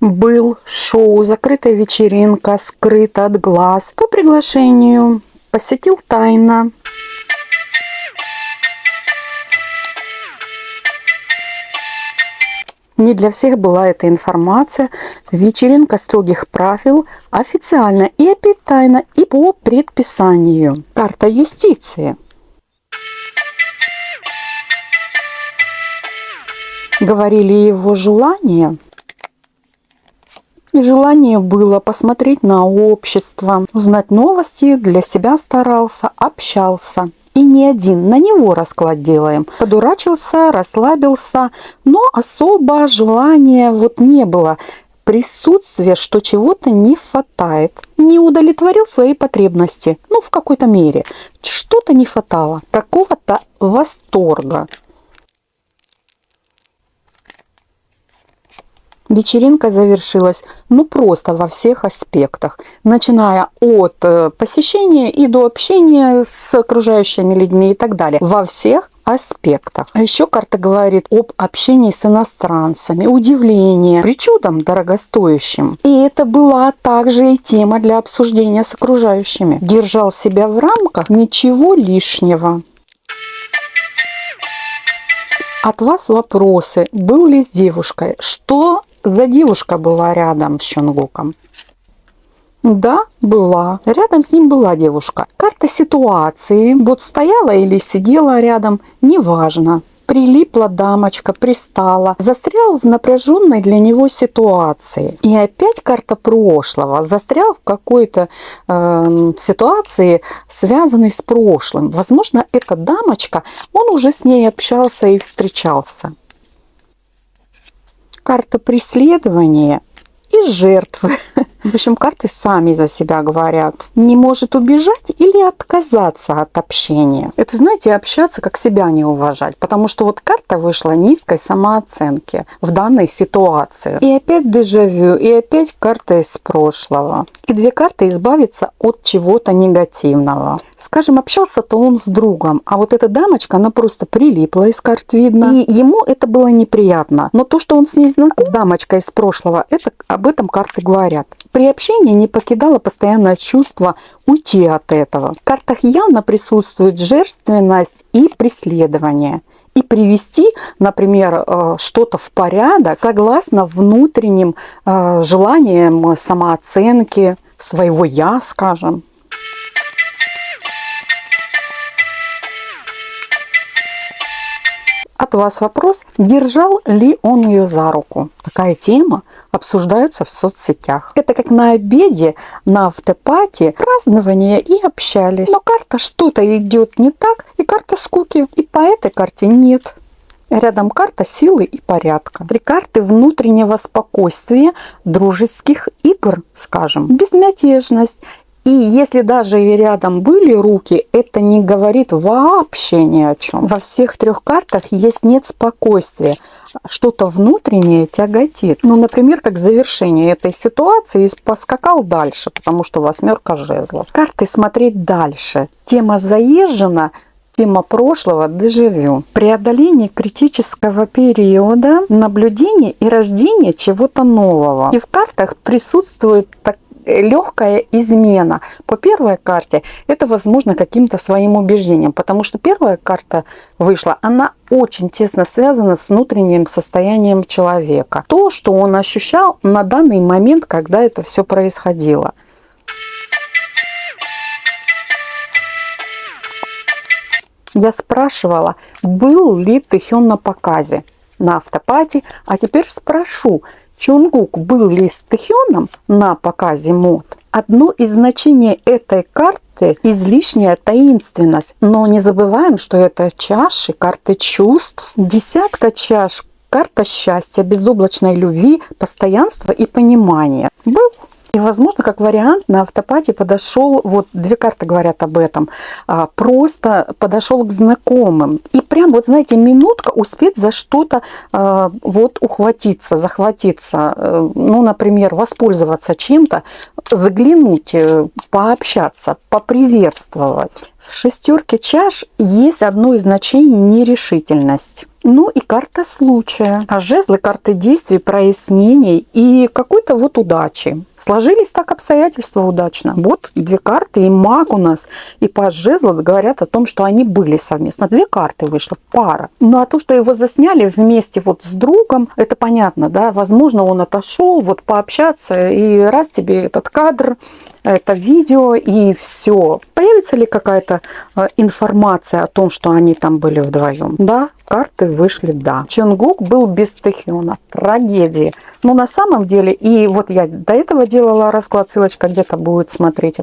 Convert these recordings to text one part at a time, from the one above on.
был шоу «Закрытая вечеринка», скрыто от глаз. По приглашению посетил тайно. Не для всех была эта информация. Вечеринка строгих правил, официально и опять тайно, и по предписанию. Карта юстиции. Говорили его желания. Желание было посмотреть на общество, узнать новости, для себя старался, общался и не один. На него расклад делаем. Подурачился, расслабился, но особо желания вот не было. Присутствие, что чего-то не хватает. Не удовлетворил свои потребности. Ну, в какой-то мере. Что-то не хватало. Какого-то восторга. Вечеринка завершилась ну просто во всех аспектах, начиная от э, посещения и до общения с окружающими людьми и так далее. Во всех аспектах. А еще карта говорит об общении с иностранцами, удивлении, причудам дорогостоящим. И это была также и тема для обсуждения с окружающими. Держал себя в рамках ничего лишнего. От вас вопросы. Был ли с девушкой? Что за девушка была рядом с Чонгуком? Да, была. Рядом с ним была девушка. Карта ситуации. Вот стояла или сидела рядом, неважно. Прилипла дамочка, пристала, застрял в напряженной для него ситуации. И опять карта прошлого, застрял в какой-то э, ситуации, связанной с прошлым. Возможно, эта дамочка, он уже с ней общался и встречался карта преследования и жертвы. В общем, карты сами за себя говорят. Не может убежать или отказаться от общения. Это, знаете, общаться, как себя не уважать. Потому что вот карта вышла низкой самооценки в данной ситуации. И опять дежавю, и опять карта из прошлого. И две карты избавиться от чего-то негативного. Скажем, общался-то он с другом, а вот эта дамочка, она просто прилипла из карт видно. И ему это было неприятно. Но то, что он с ней знаком, дамочка из прошлого, это об этом карты говорят. При общении не покидало постоянное чувство уйти от этого. В картах явно присутствует жертвенность и преследование. И привести, например, э, что-то в порядок согласно внутренним э, желаниям самооценки, своего «я», скажем. От вас вопрос, держал ли он ее за руку. Такая тема обсуждаются в соцсетях. Это как на обеде, на автопате, празднование и общались. Но карта что-то идет не так, и карта скуки. И по этой карте нет. Рядом карта силы и порядка. Три карты внутреннего спокойствия, дружеских игр, скажем. Безмятежность и если даже рядом были руки, это не говорит вообще ни о чем. Во всех трех картах есть нет спокойствия. Что-то внутреннее тяготит. Ну, например, как завершение этой ситуации поскакал дальше, потому что восьмерка жезлов. Карты смотреть дальше. Тема заезжена, Тема прошлого – дежавю. Преодоление критического периода, наблюдение и рождение чего-то нового. И в картах присутствует так легкая измена. По первой карте это возможно каким-то своим убеждением, потому что первая карта вышла, она очень тесно связана с внутренним состоянием человека. То, что он ощущал на данный момент, когда это все происходило. Я спрашивала, был ли Тэхён на показе на автопате, а теперь спрошу, Чунгук был ли с Тэхёном на показе мод? Одно из значений этой карты – излишняя таинственность. Но не забываем, что это чаши, карты чувств. Десятка чаш – карта счастья, безоблачной любви, постоянства и понимания. Был и, возможно, как вариант на автопате подошел, вот две карты говорят об этом, а, просто подошел к знакомым. И прям, вот знаете, минутка успеть за что-то а, вот ухватиться, захватиться, э, ну, например, воспользоваться чем-то, заглянуть, э, пообщаться, поприветствовать. В шестерке чаш есть одно из значений нерешительность. Ну и карта случая. А жезлы карты действий, прояснений и какой-то вот удачи. Сложились так обстоятельства удачно. Вот две карты, и маг у нас, и паж жезлов говорят о том, что они были совместно. Две карты вышло, пара. Ну а то, что его засняли вместе вот с другом, это понятно, да, возможно, он отошел вот пообщаться, и раз тебе этот кадр, это видео, и все. Появится ли какая-то э, информация о том, что они там были вдвоем? Да, карты вышли «да». Чонгук был без Тэхёна. Трагедия. Но на самом деле, и вот я до этого делала расклад, ссылочка где-то будет, смотрите.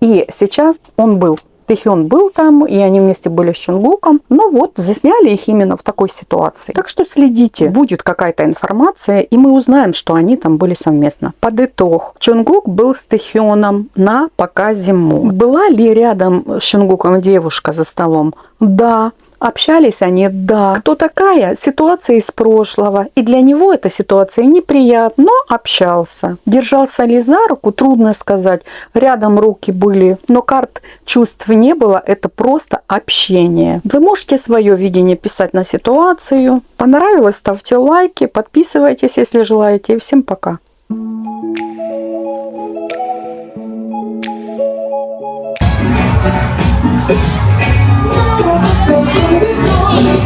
И сейчас он был Тэхён был там, и они вместе были с Чонгуком. Но вот засняли их именно в такой ситуации. Так что следите, будет какая-то информация, и мы узнаем, что они там были совместно. Под итог. Чонгук был с Тэхёном на показе Му. Была ли рядом с Чонгуком девушка за столом? Да. Общались они, да. Кто такая? Ситуация из прошлого. И для него эта ситуация неприятна, но общался. Держался ли за руку, трудно сказать. Рядом руки были, но карт чувств не было. Это просто общение. Вы можете свое видение писать на ситуацию. Понравилось, ставьте лайки, подписывайтесь, если желаете. всем пока.